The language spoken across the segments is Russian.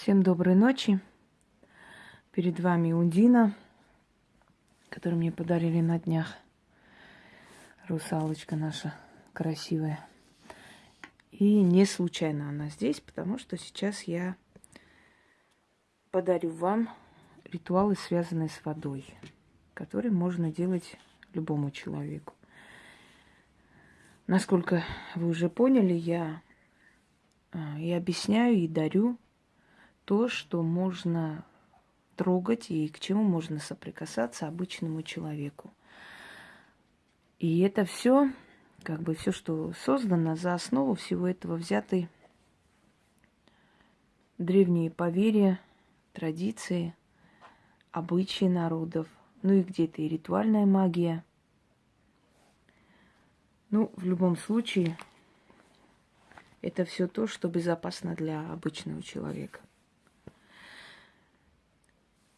Всем доброй ночи. Перед вами Ундина, которую мне подарили на днях. Русалочка наша красивая. И не случайно она здесь, потому что сейчас я подарю вам ритуалы, связанные с водой, которые можно делать любому человеку. Насколько вы уже поняли, я а, и объясняю, и дарю то, что можно трогать и к чему можно соприкасаться обычному человеку. И это все, как бы все, что создано, за основу всего этого взяты древние поверья, традиции, обычаи народов, ну и где-то и ритуальная магия. Ну, в любом случае, это все то, что безопасно для обычного человека.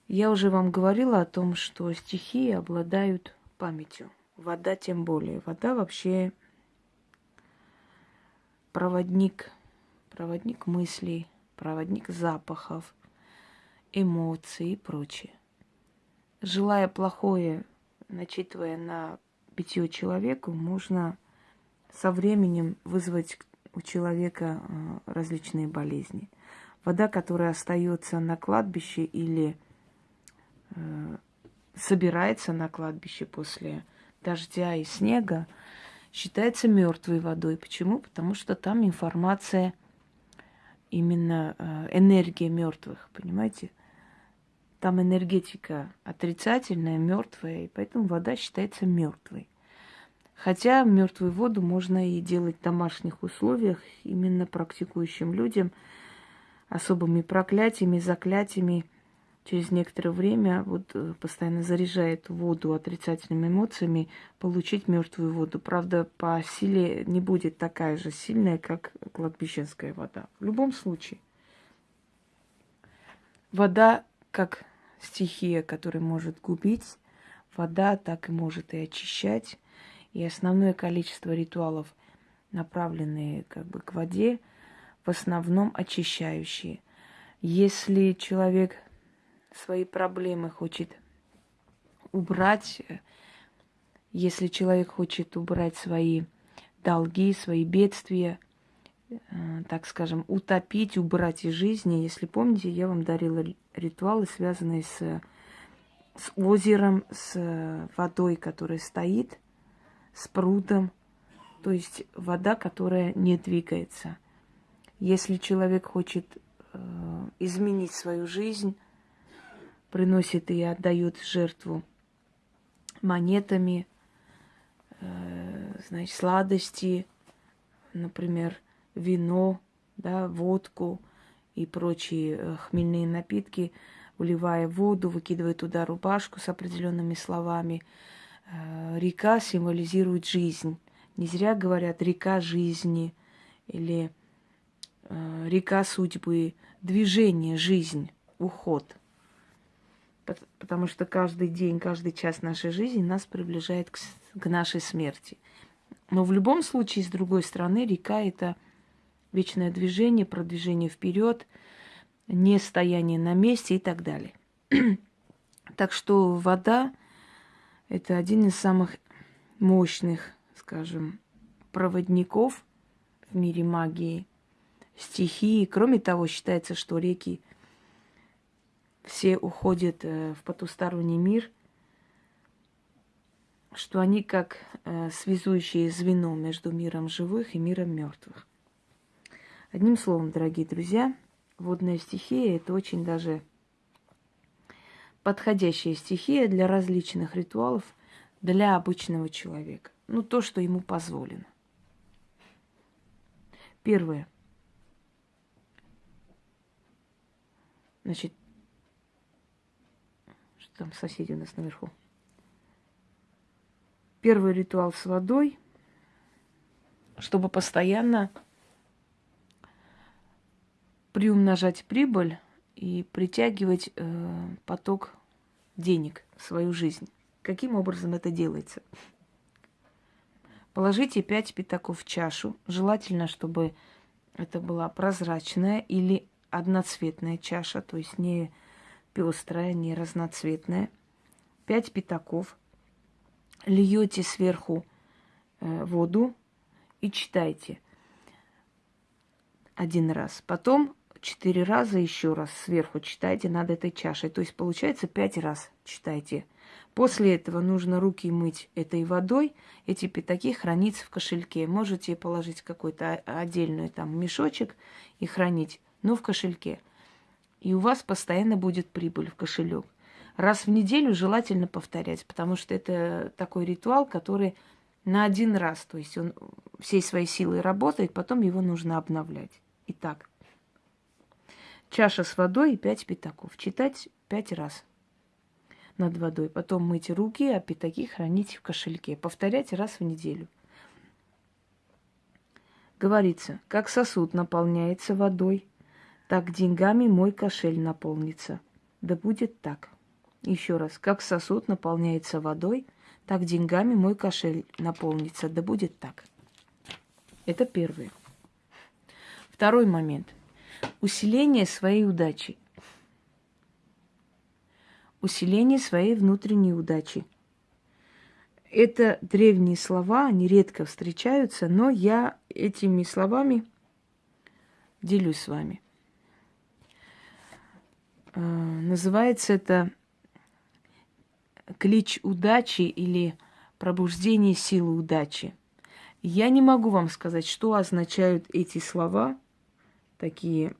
Я уже вам говорила о том, что стихии обладают памятью. Вода тем более. Вода вообще проводник, проводник мыслей, проводник запахов, эмоций и прочее. Желая плохое, начитывая на питье человеку, можно со временем вызвать у человека э, различные болезни. Вода, которая остается на кладбище или собирается на кладбище после дождя и снега, считается мертвой водой. Почему? Потому что там информация, именно э, энергия мертвых, понимаете? Там энергетика отрицательная, мертвая, и поэтому вода считается мертвой. Хотя мертвую воду можно и делать в домашних условиях, именно практикующим людям, особыми проклятиями, заклятиями. Через некоторое время вот э, постоянно заряжает воду отрицательными эмоциями, получить мертвую воду. Правда, по силе не будет такая же сильная, как кладбищенская вода. В любом случае, вода как стихия, которая может губить, вода так и может и очищать и основное количество ритуалов, направленные как бы к воде, в основном очищающие. Если человек свои проблемы хочет убрать, если человек хочет убрать свои долги, свои бедствия, э, так скажем, утопить, убрать из жизни. Если помните, я вам дарила ритуалы, связанные с, с озером, с водой, которая стоит, с прудом, то есть вода, которая не двигается. Если человек хочет э, изменить свою жизнь, приносит и отдает жертву монетами, э, значит, сладости, например, вино, да, водку и прочие э, хмельные напитки, вливая воду, выкидывая туда рубашку с определенными словами – Э, река символизирует жизнь. Не зря говорят река жизни или река судьбы, движение, жизнь, уход. Потому что каждый день, каждый час нашей жизни нас приближает к, к нашей смерти. Но в любом случае, с другой стороны, река это вечное движение, продвижение вперед, не стояние на месте и так далее. так что вода это один из самых мощных, скажем, проводников в мире магии, стихии. Кроме того, считается, что реки все уходят э, в потусторонний мир, что они как э, связующее звено между миром живых и миром мертвых. Одним словом, дорогие друзья, водная стихия это очень даже подходящая стихия для различных ритуалов для обычного человека. Ну, то, что ему позволено. Первое. Значит, там соседи у нас наверху? Первый ритуал с водой, чтобы постоянно приумножать прибыль и притягивать э, поток денег в свою жизнь. Каким образом это делается? Положите 5 пятаков в чашу. Желательно, чтобы это была прозрачная или одноцветная чаша, то есть не пестрая, не разноцветная. Пять пятаков. Льете сверху э, воду и читайте один раз. Потом четыре раза еще раз сверху читайте над этой чашей. То есть получается пять раз читайте. После этого нужно руки мыть этой водой. Эти пятаки хранить в кошельке. Можете положить какой-то отдельный там мешочек и хранить, но в кошельке. И у вас постоянно будет прибыль в кошелек. Раз в неделю желательно повторять, потому что это такой ритуал, который на один раз, то есть он всей своей силой работает, потом его нужно обновлять. Итак, чаша с водой и пять пятаков. Читать пять раз над водой. Потом мыть руки, а пятаки хранить в кошельке. Повторять раз в неделю. Говорится, как сосуд наполняется водой, так деньгами мой кошель наполнится. Да будет так. Еще раз, как сосуд наполняется водой, так деньгами мой кошель наполнится. Да будет так. Это первое. Второй момент. Усиление своей удачи. Усиление своей внутренней удачи. Это древние слова, они редко встречаются, но я этими словами делюсь с вами. Э, называется это клич удачи или пробуждение силы удачи. Я не могу вам сказать, что означают эти слова, такие,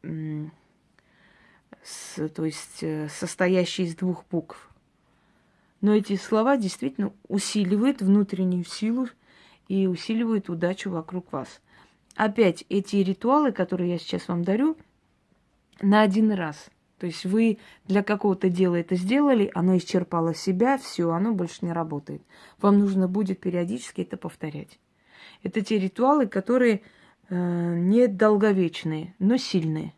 с, то есть э, состоящие из двух букв. Но эти слова действительно усиливают внутреннюю силу и усиливают удачу вокруг вас. Опять эти ритуалы, которые я сейчас вам дарю, на один раз. То есть вы для какого-то дела это сделали, оно исчерпало себя, все, оно больше не работает. Вам нужно будет периодически это повторять. Это те ритуалы, которые э, не долговечные, но сильные.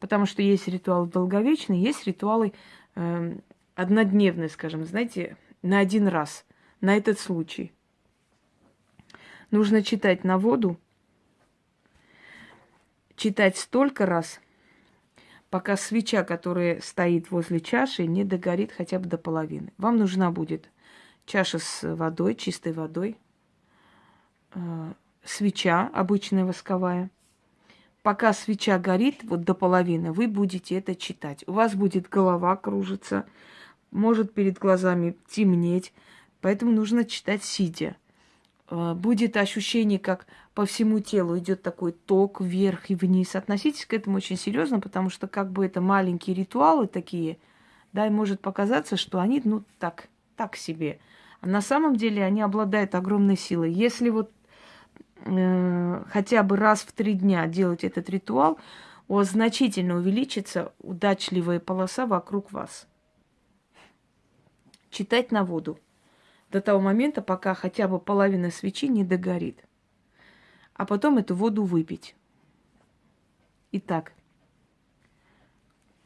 Потому что есть ритуалы долговечные, есть ритуалы э, однодневные, скажем, знаете, на один раз, на этот случай. Нужно читать на воду, читать столько раз, пока свеча, которая стоит возле чаши, не догорит хотя бы до половины. Вам нужна будет чаша с водой, чистой водой, э, свеча обычная восковая. Пока свеча горит вот до половины, вы будете это читать. У вас будет голова кружиться, может перед глазами темнеть, поэтому нужно читать сидя. Э, будет ощущение, как по всему телу идет такой ток вверх и вниз. Относитесь к этому очень серьезно, потому что как бы это маленькие ритуалы такие, да, и может показаться, что они, ну, так, так себе. А на самом деле они обладают огромной силой. Если вот э, хотя бы раз в три дня делать этот ритуал, у вас значительно увеличится удачливая полоса вокруг вас. Читать на воду до того момента, пока хотя бы половина свечи не догорит. А потом эту воду выпить. Итак.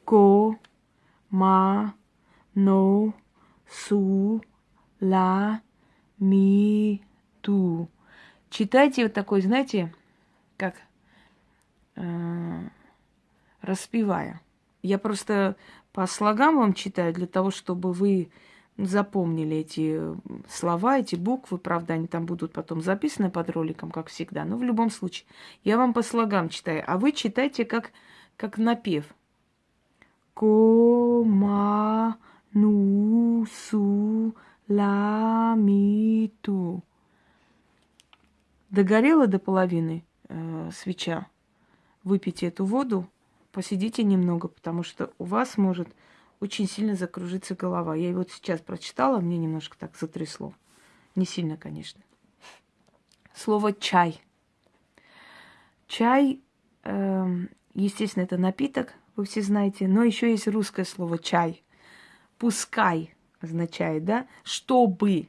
Ко, ма, но, су, ла, ми, ту. Читайте вот такой, знаете, как э, распевая. Я просто по слогам вам читаю для того, чтобы вы запомнили эти слова, эти буквы. Правда, они там будут потом записаны под роликом, как всегда. Но в любом случае, я вам по слогам читаю, а вы читайте как, как напев. Кома ну су ла ми ту. Догорела до половины э, свеча. Выпейте эту воду, посидите немного, потому что у вас может очень сильно закружится голова. Я его сейчас прочитала, мне немножко так затрясло. Не сильно, конечно. Слово чай. Чай, э, естественно, это напиток, вы все знаете, но еще есть русское слово чай. Пускай означает, да, чтобы.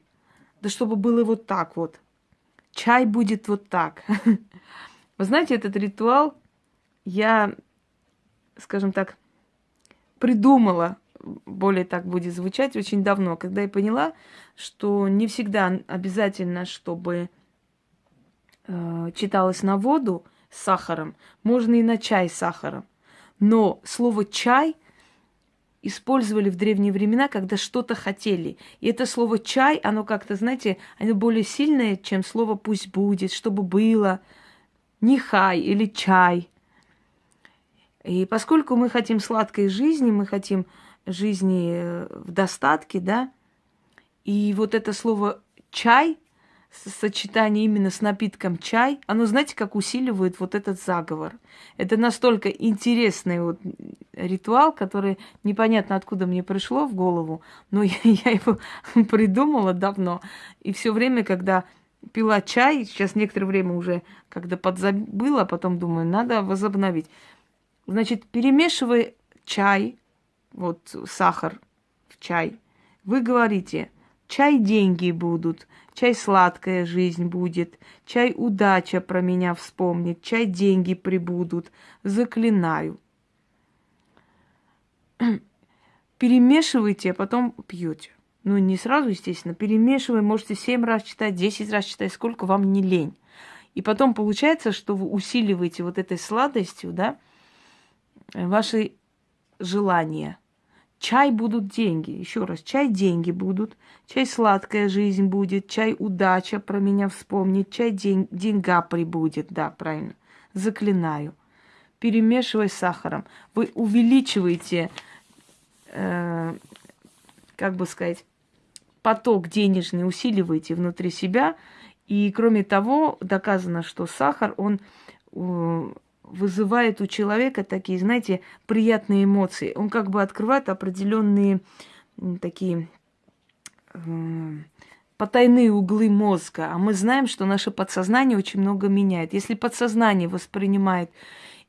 Да чтобы было вот так вот чай будет вот так. Вы знаете, этот ритуал я, скажем так, придумала, более так будет звучать, очень давно, когда я поняла, что не всегда обязательно, чтобы э, читалось на воду, с сахаром, можно и на чай с сахаром. Но слово чай использовали в древние времена, когда что-то хотели. И это слово чай, оно как-то, знаете, оно более сильное, чем слово пусть будет, чтобы было, нехай или чай. И поскольку мы хотим сладкой жизни, мы хотим жизни э, в достатке, да, и вот это слово чай сочетание именно с напитком чай, оно, знаете, как усиливает вот этот заговор. Это настолько интересный вот ритуал, который непонятно откуда мне пришло в голову, но я, я его придумала давно. И все время, когда пила чай, сейчас некоторое время уже, когда подзабыла, а потом думаю, надо возобновить. Значит, перемешивая чай, вот сахар в чай, вы говорите, чай деньги будут – Чай сладкая жизнь будет, чай удача про меня вспомнит, чай деньги прибудут, заклинаю. Перемешивайте, а потом пьете. Ну, не сразу, естественно, перемешивай, можете 7 раз читать, 10 раз читать, сколько вам не лень. И потом получается, что вы усиливаете вот этой сладостью, да, ваши желания – Чай будут деньги. Еще раз, чай деньги будут. Чай сладкая жизнь будет. Чай удача про меня вспомнит. Чай день, деньга прибудет. Да, правильно. Заклинаю. Перемешивай с сахаром. Вы увеличиваете, э, как бы сказать, поток денежный, усиливаете внутри себя. И кроме того, доказано, что сахар, он э, вызывает у человека такие, знаете, приятные эмоции. Он как бы открывает определенные такие э, потайные углы мозга. А мы знаем, что наше подсознание очень много меняет. Если подсознание воспринимает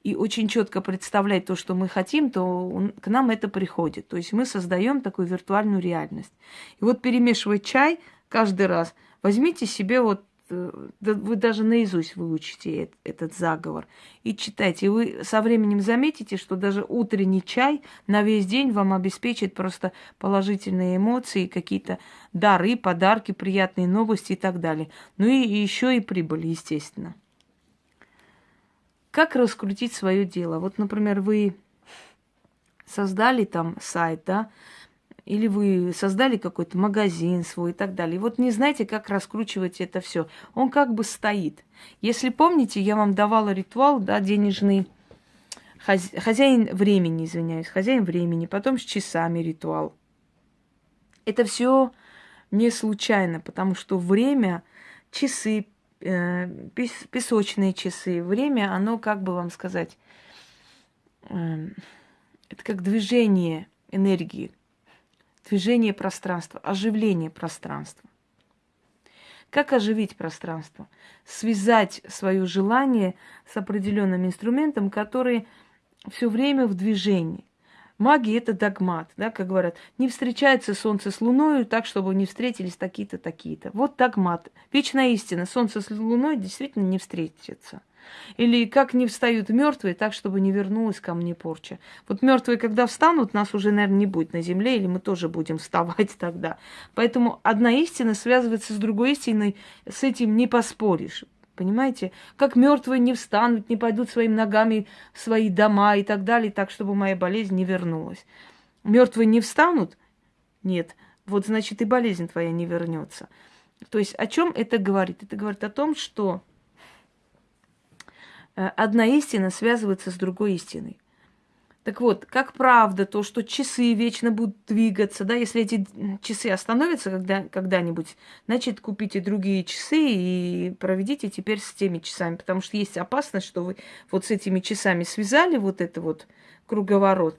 и очень четко представляет то, что мы хотим, то он, к нам это приходит. То есть мы создаем такую виртуальную реальность. И вот перемешивать чай каждый раз, возьмите себе вот вы даже наизусть выучите этот заговор и читайте. И вы со временем заметите, что даже утренний чай на весь день вам обеспечит просто положительные эмоции, какие-то дары, подарки, приятные новости и так далее. Ну и еще и прибыль, естественно. Как раскрутить свое дело? Вот, например, вы создали там сайт, да, или вы создали какой-то магазин свой и так далее. И вот не знаете, как раскручивать это все. Он как бы стоит. Если помните, я вам давала ритуал, да, денежный хозяин времени, извиняюсь, хозяин времени, потом с часами ритуал. Это все не случайно, потому что время, часы, э, песочные часы, время, оно, как бы вам сказать, э, это как движение энергии движение пространства, оживление пространства. Как оживить пространство? Связать свое желание с определенным инструментом, который все время в движении. Магия – это догмат, да, как говорят, не встречается солнце с луной так, чтобы не встретились такие-то, такие-то. Вот догмат. Вечная истина. Солнце с луной действительно не встретится – или как не встают мертвые, так, чтобы не вернулась ко мне порча. Вот мертвые, когда встанут, нас уже, наверное, не будет на земле, или мы тоже будем вставать тогда. Поэтому одна истина связывается с другой истиной, с этим не поспоришь. Понимаете? Как мертвые не встанут, не пойдут своими ногами в свои дома и так далее, так, чтобы моя болезнь не вернулась. Мертвые не встанут? Нет. Вот значит и болезнь твоя не вернется. То есть о чем это говорит? Это говорит о том, что одна истина связывается с другой истиной. Так вот, как правда то, что часы вечно будут двигаться, да, если эти часы остановятся когда, когда-нибудь, значит, купите другие часы и проведите теперь с теми часами, потому что есть опасность, что вы вот с этими часами связали вот это вот круговорот,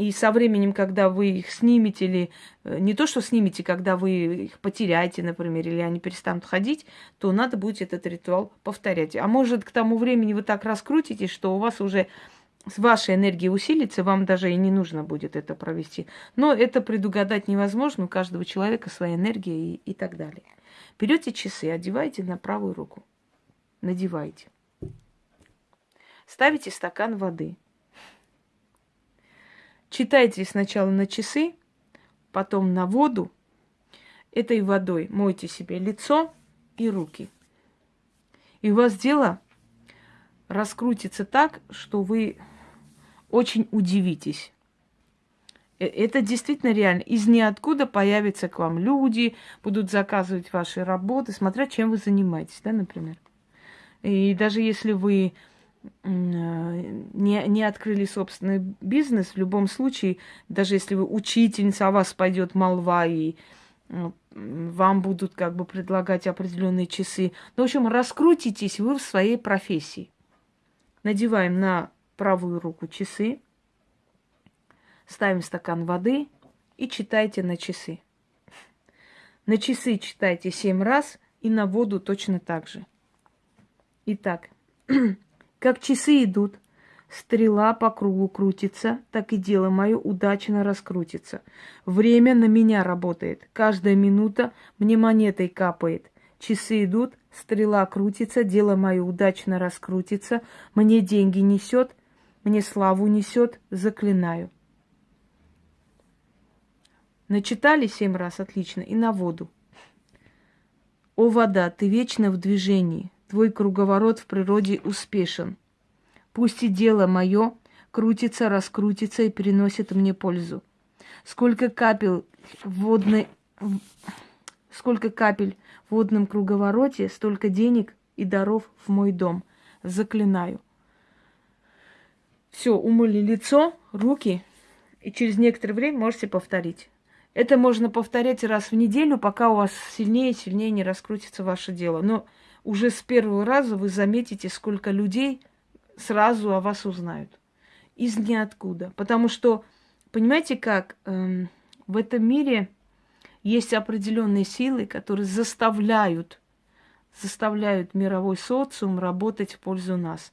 и со временем, когда вы их снимете, или э, не то, что снимете, когда вы их потеряете, например, или они перестанут ходить, то надо будет этот ритуал повторять. А может, к тому времени вы так раскрутитесь, что у вас уже с вашей энергией усилится, вам даже и не нужно будет это провести. Но это предугадать невозможно, у каждого человека своя энергия и, и так далее. Берете часы, одеваете на правую руку, надеваете. Ставите стакан воды – Читайте сначала на часы, потом на воду. Этой водой мойте себе лицо и руки. И у вас дело раскрутится так, что вы очень удивитесь. Э, это действительно реально. Из ниоткуда появятся к вам люди, будут заказывать ваши работы, смотря чем вы занимаетесь, да, например. И даже если вы не, не открыли собственный бизнес, в любом случае, даже если вы учительница, о вас пойдет молва и вам будут как бы предлагать определенные часы. Ну, в общем, раскрутитесь вы в своей профессии. Надеваем на правую руку часы, ставим стакан воды и читайте на часы. На часы читайте семь раз и на воду точно так же. Итак, как часы идут, стрела по кругу крутится, так и дело мое удачно раскрутится. Время на меня работает. Каждая минута мне монетой капает. Часы идут, стрела крутится, дело мое удачно раскрутится, мне деньги несет, мне славу несет, заклинаю. Начитали семь раз, отлично, и на воду. О, вода, ты вечно в движении, твой круговорот в природе успешен. Пусть и дело мое крутится, раскрутится и приносит мне пользу. Сколько капель водной... Сколько капель в водном круговороте, столько денег и даров в мой дом. Заклинаю. Все, умыли лицо, руки, и через некоторое время можете повторить. Это можно повторять раз в неделю, пока у вас сильнее и сильнее не раскрутится ваше дело. Но уже с первого раза вы заметите, сколько людей сразу о вас узнают. Из ниоткуда. Потому что, понимаете как, эм, в этом мире есть определенные силы, которые заставляют, заставляют мировой социум работать в пользу нас.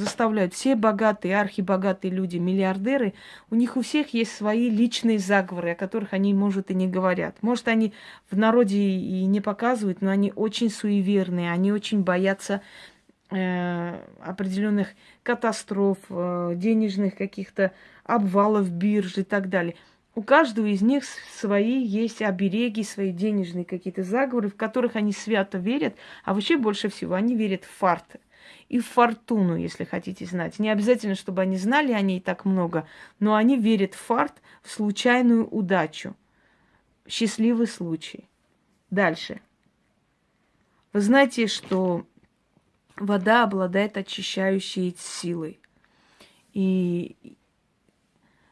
Заставляют. Все богатые, архибогатые люди, миллиардеры, у них у всех есть свои личные заговоры, о которых они, может, и не говорят. Может, они в народе и не показывают, но они очень суеверные, они очень боятся э, определенных катастроф, э, денежных каких-то обвалов биржи и так далее. У каждого из них свои есть обереги, свои денежные какие-то заговоры, в которых они свято верят, а вообще больше всего они верят в фарт и в фортуну, если хотите знать. Не обязательно, чтобы они знали о ней так много, но они верят в фарт, в случайную удачу. Счастливый случай. Дальше. Вы знаете, что вода обладает очищающей силой. И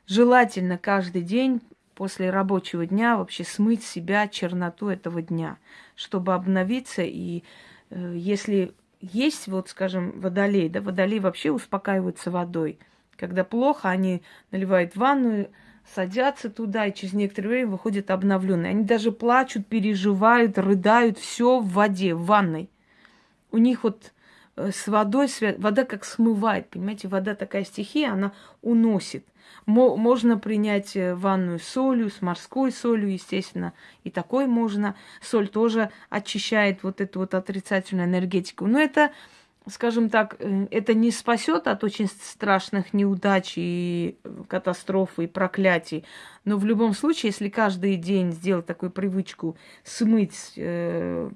желательно каждый день после рабочего дня вообще смыть себя черноту этого дня, чтобы обновиться. И э, если есть, вот, скажем, водолей, да, водолей вообще успокаиваются водой. Когда плохо, они наливают ванну, садятся туда и через некоторое время выходят обновленные. Они даже плачут, переживают, рыдают, все в воде, в ванной. У них вот Э, с водой, вода как смывает, понимаете, вода такая стихия, она уносит. Можно принять э, ванную солью, с морской солью, естественно, и такой можно. Соль тоже очищает вот эту вот отрицательную энергетику. Но это, скажем так, э, это не спасет от очень страшных неудач и катастроф и проклятий. Но в любом случае, если каждый день сделать такую привычку смыть э,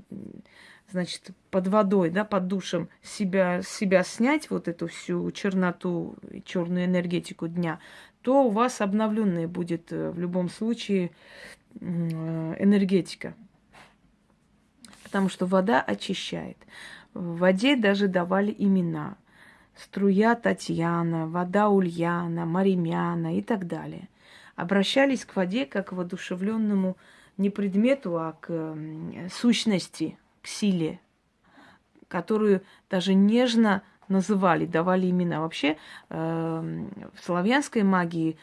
значит, под водой, да, под душем себя, себя снять вот эту всю черноту, черную энергетику дня, то у вас обновленная будет э, в любом случае э, энергетика. Потому что вода очищает. В воде даже давали имена. Струя Татьяна, вода Ульяна, Маримяна и так далее. Обращались к воде как к воодушевленному не предмету, а к сущности, к силе, которую даже нежно называли, давали имена. Вообще э, в славянской магии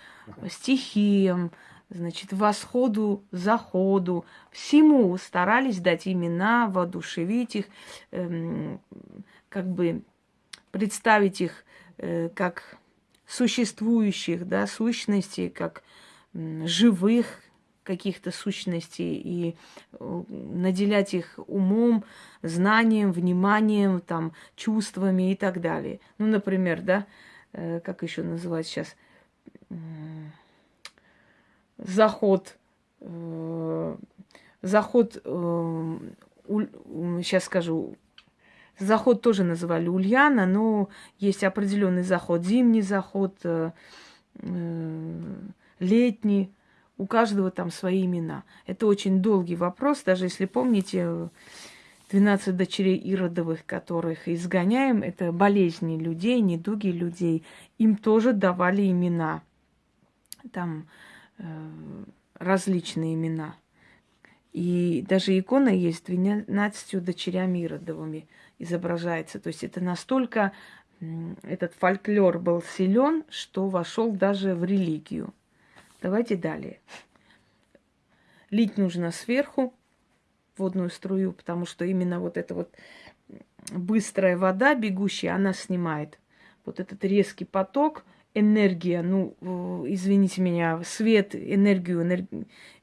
стихиям, значит, восходу, заходу, всему старались дать имена, воодушевить их, э, как бы представить их э, как существующих, да, сущностей, как живых, каких-то сущностей и э, наделять их умом, знанием, вниманием, там, чувствами и так далее. Ну, например, да, э, как еще называть сейчас, заход, э, заход, сейчас скажу, Заход тоже называли Ульяна, но есть определенный заход, зимний заход, летний. У каждого там свои имена. Это очень долгий вопрос, даже если помните, 12 дочерей Иродовых, которых изгоняем, это болезни людей, недуги людей. Им тоже давали имена. Там э, различные имена. И даже икона есть 12 дочерями Иродовыми изображается. То есть это настолько этот фольклор был силен, что вошел даже в религию. Давайте далее. Лить нужно сверху водную струю, потому что именно вот эта вот быстрая вода бегущая, она снимает вот этот резкий поток – энергия, ну, извините меня, свет, энергию, энерг...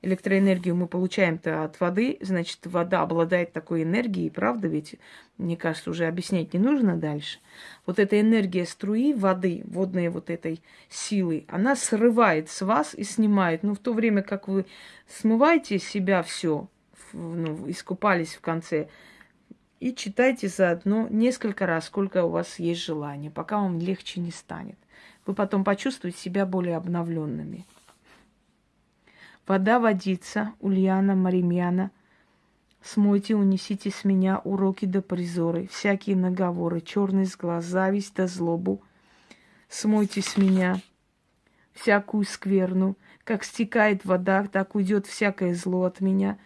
электроэнергию мы получаем-то от воды, значит, вода обладает такой энергией, правда ведь? Мне кажется, уже объяснять не нужно дальше. Вот эта энергия струи воды, водной вот этой силы, она срывает с вас и снимает. Ну, в то время как вы смываете себя все, ну, искупались в конце, и читайте заодно несколько раз, сколько у вас есть желания, пока вам легче не станет вы потом почувствуете себя более обновленными. Вода водится, Ульяна, Маримьяна, смойте, унесите с меня уроки до призоры, всякие наговоры, черный глаз, зависть да злобу. Смойте с меня всякую скверну, как стекает вода, так уйдет всякое зло от меня,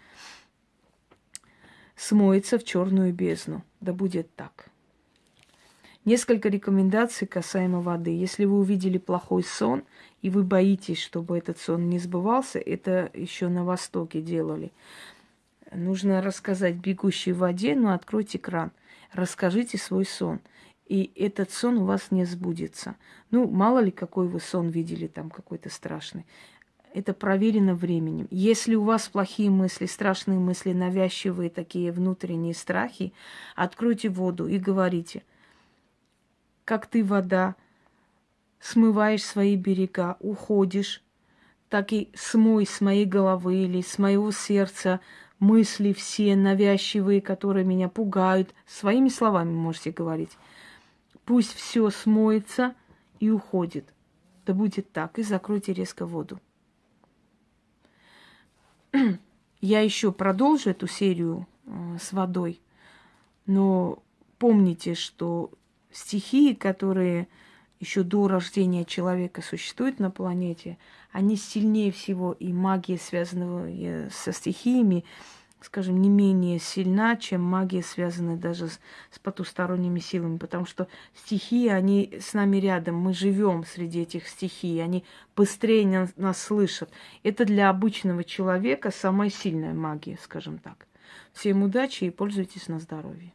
смоется в черную бездну. Да будет так. Несколько рекомендаций касаемо воды. Если вы увидели плохой сон, и вы боитесь, чтобы этот сон не сбывался, это еще на Востоке делали. Нужно рассказать бегущей воде, но откройте кран. Расскажите свой сон. И этот сон у вас не сбудется. Ну, мало ли, какой вы сон видели там, какой-то страшный. Это проверено временем. Если у вас плохие мысли, страшные мысли, навязчивые такие внутренние страхи, откройте воду и говорите – как ты, вода, смываешь свои берега, уходишь, так и смой с моей головы или с моего сердца мысли все навязчивые, которые меня пугают. Своими словами можете говорить. Пусть все смоется и уходит. Да будет так. И закройте резко воду. Я еще продолжу эту серию э, с водой, но помните, что стихии, которые еще до рождения человека существуют на планете, они сильнее всего, и магия, связанная со стихиями, скажем, не менее сильна, чем магия, связанная даже с, с потусторонними силами, потому что стихии, они с нами рядом, мы живем среди этих стихий, они быстрее нас, нас слышат. Это для обычного человека самая сильная магия, скажем так. Всем удачи и пользуйтесь на здоровье.